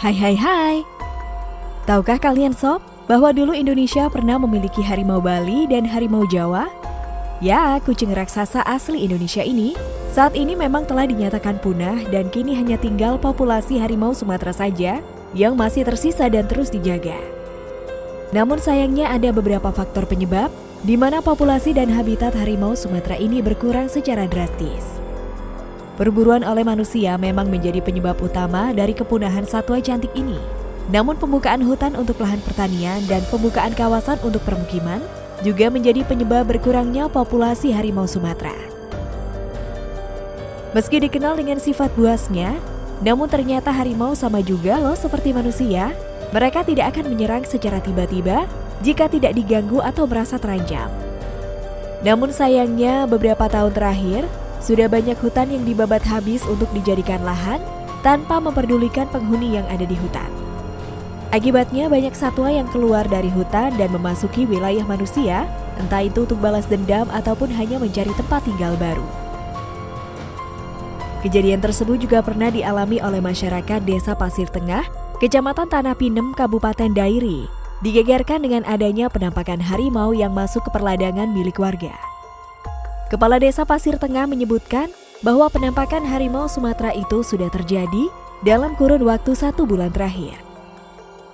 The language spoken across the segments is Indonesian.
Hai hai hai. Tahukah kalian sob bahwa dulu Indonesia pernah memiliki harimau Bali dan harimau Jawa? Ya, kucing raksasa asli Indonesia ini saat ini memang telah dinyatakan punah dan kini hanya tinggal populasi harimau Sumatera saja yang masih tersisa dan terus dijaga. Namun sayangnya ada beberapa faktor penyebab di mana populasi dan habitat harimau Sumatera ini berkurang secara drastis. Perburuan oleh manusia memang menjadi penyebab utama dari kepunahan satwa cantik ini. Namun pembukaan hutan untuk lahan pertanian dan pembukaan kawasan untuk permukiman juga menjadi penyebab berkurangnya populasi harimau Sumatera. Meski dikenal dengan sifat buasnya, namun ternyata harimau sama juga loh seperti manusia. Mereka tidak akan menyerang secara tiba-tiba jika tidak diganggu atau merasa terancam. Namun sayangnya beberapa tahun terakhir, sudah banyak hutan yang dibabat habis untuk dijadikan lahan tanpa memperdulikan penghuni yang ada di hutan. Akibatnya banyak satwa yang keluar dari hutan dan memasuki wilayah manusia, entah itu untuk balas dendam ataupun hanya mencari tempat tinggal baru. Kejadian tersebut juga pernah dialami oleh masyarakat Desa Pasir Tengah, Kecamatan Tanah Pinem, Kabupaten Dairi, digegerkan dengan adanya penampakan harimau yang masuk ke perladangan milik warga. Kepala Desa Pasir Tengah menyebutkan bahwa penampakan harimau Sumatera itu sudah terjadi dalam kurun waktu satu bulan terakhir.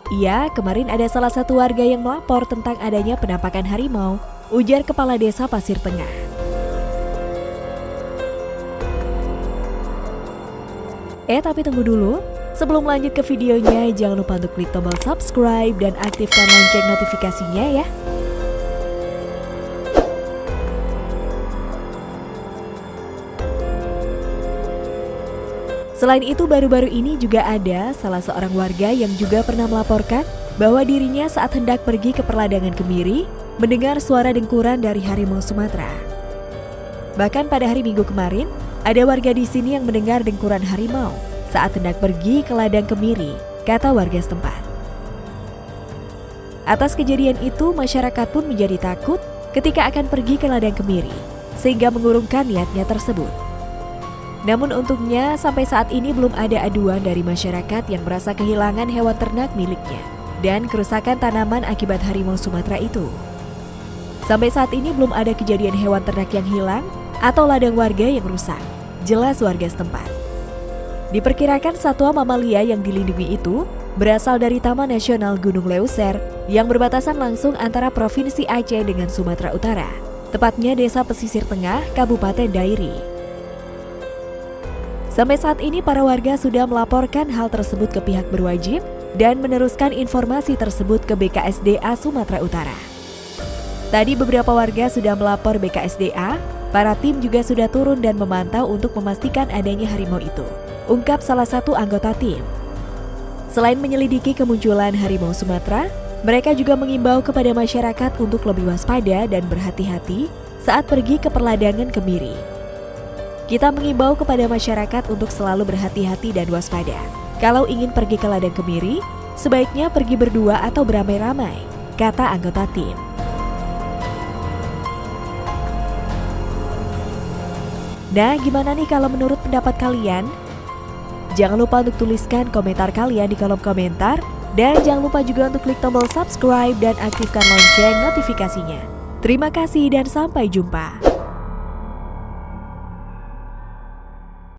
Iya, kemarin ada salah satu warga yang melapor tentang adanya penampakan harimau, ujar Kepala Desa Pasir Tengah. Eh, tapi tunggu dulu. Sebelum lanjut ke videonya, jangan lupa untuk klik tombol subscribe dan aktifkan lonceng notifikasinya ya. Selain itu, baru-baru ini juga ada salah seorang warga yang juga pernah melaporkan bahwa dirinya saat hendak pergi ke perladangan Kemiri mendengar suara dengkuran dari harimau Sumatera. Bahkan pada hari Minggu kemarin, ada warga di sini yang mendengar dengkuran harimau saat hendak pergi ke ladang Kemiri, kata warga setempat. Atas kejadian itu, masyarakat pun menjadi takut ketika akan pergi ke ladang Kemiri, sehingga mengurungkan niatnya tersebut. Namun untungnya sampai saat ini belum ada aduan dari masyarakat yang merasa kehilangan hewan ternak miliknya dan kerusakan tanaman akibat harimau Sumatera itu. Sampai saat ini belum ada kejadian hewan ternak yang hilang atau ladang warga yang rusak, jelas warga setempat. Diperkirakan satwa mamalia yang dilindungi itu berasal dari Taman Nasional Gunung Leuser yang berbatasan langsung antara Provinsi Aceh dengan Sumatera Utara, tepatnya Desa Pesisir Tengah, Kabupaten Dairi. Sampai saat ini para warga sudah melaporkan hal tersebut ke pihak berwajib dan meneruskan informasi tersebut ke BKSDA Sumatera Utara. Tadi beberapa warga sudah melapor BKSDA, para tim juga sudah turun dan memantau untuk memastikan adanya harimau itu. Ungkap salah satu anggota tim. Selain menyelidiki kemunculan harimau Sumatera, mereka juga mengimbau kepada masyarakat untuk lebih waspada dan berhati-hati saat pergi ke perladangan Kemiri kita mengimbau kepada masyarakat untuk selalu berhati-hati dan waspada. Kalau ingin pergi ke ladang kemiri, sebaiknya pergi berdua atau beramai-ramai, kata anggota tim. Nah, gimana nih kalau menurut pendapat kalian? Jangan lupa untuk tuliskan komentar kalian di kolom komentar dan jangan lupa juga untuk klik tombol subscribe dan aktifkan lonceng notifikasinya. Terima kasih dan sampai jumpa.